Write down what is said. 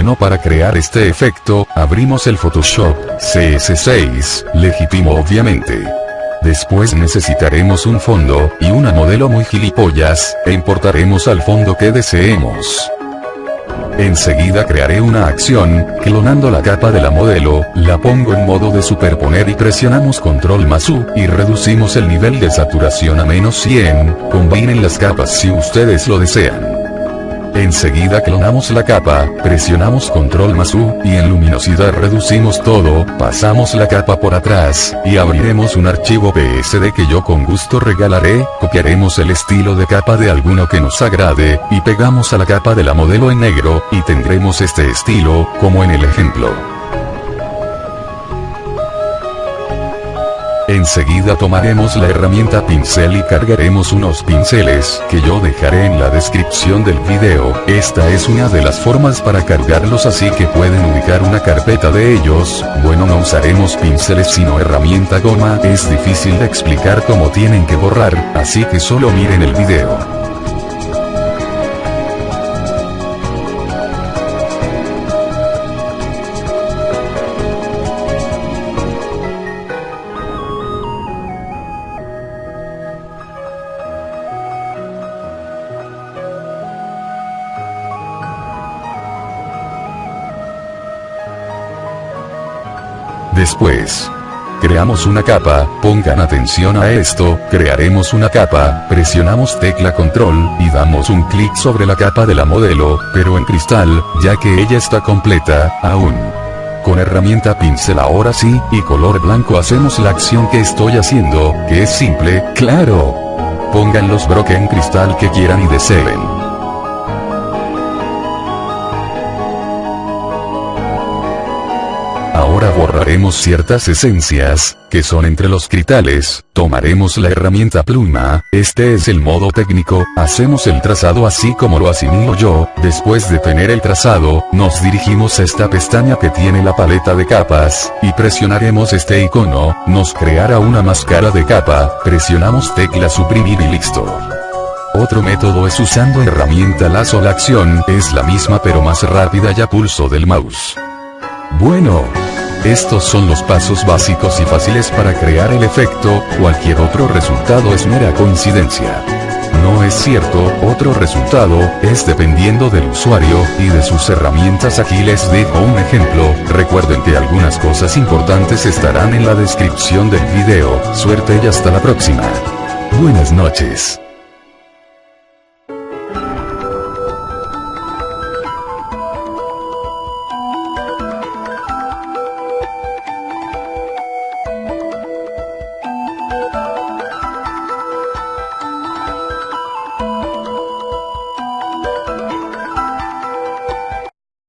Bueno para crear este efecto, abrimos el Photoshop, CS6, legítimo obviamente. Después necesitaremos un fondo, y una modelo muy gilipollas, e importaremos al fondo que deseemos. Enseguida crearé una acción, clonando la capa de la modelo, la pongo en modo de superponer y presionamos control más U, y reducimos el nivel de saturación a menos 100, combinen las capas si ustedes lo desean. Enseguida clonamos la capa, presionamos control más U, y en luminosidad reducimos todo, pasamos la capa por atrás, y abriremos un archivo PSD que yo con gusto regalaré, copiaremos el estilo de capa de alguno que nos agrade, y pegamos a la capa de la modelo en negro, y tendremos este estilo, como en el ejemplo. Enseguida tomaremos la herramienta pincel y cargaremos unos pinceles, que yo dejaré en la descripción del video, esta es una de las formas para cargarlos así que pueden ubicar una carpeta de ellos, bueno no usaremos pinceles sino herramienta goma, es difícil de explicar cómo tienen que borrar, así que solo miren el video. Después, creamos una capa, pongan atención a esto, crearemos una capa, presionamos tecla control, y damos un clic sobre la capa de la modelo, pero en cristal, ya que ella está completa, aún. Con herramienta pincel ahora sí, y color blanco hacemos la acción que estoy haciendo, que es simple, claro. Pongan los broques en cristal que quieran y deseen. Ciertas esencias, que son entre los cristales, tomaremos la herramienta pluma, este es el modo técnico, hacemos el trazado así como lo asimilo yo, después de tener el trazado, nos dirigimos a esta pestaña que tiene la paleta de capas, y presionaremos este icono, nos creará una máscara de capa, presionamos tecla suprimir y listo. Otro método es usando herramienta lazo la acción, es la misma pero más rápida ya pulso del mouse. Bueno, estos son los pasos básicos y fáciles para crear el efecto, cualquier otro resultado es mera coincidencia. No es cierto, otro resultado, es dependiendo del usuario, y de sus herramientas aquí les dejo un ejemplo, recuerden que algunas cosas importantes estarán en la descripción del video, suerte y hasta la próxima. Buenas noches.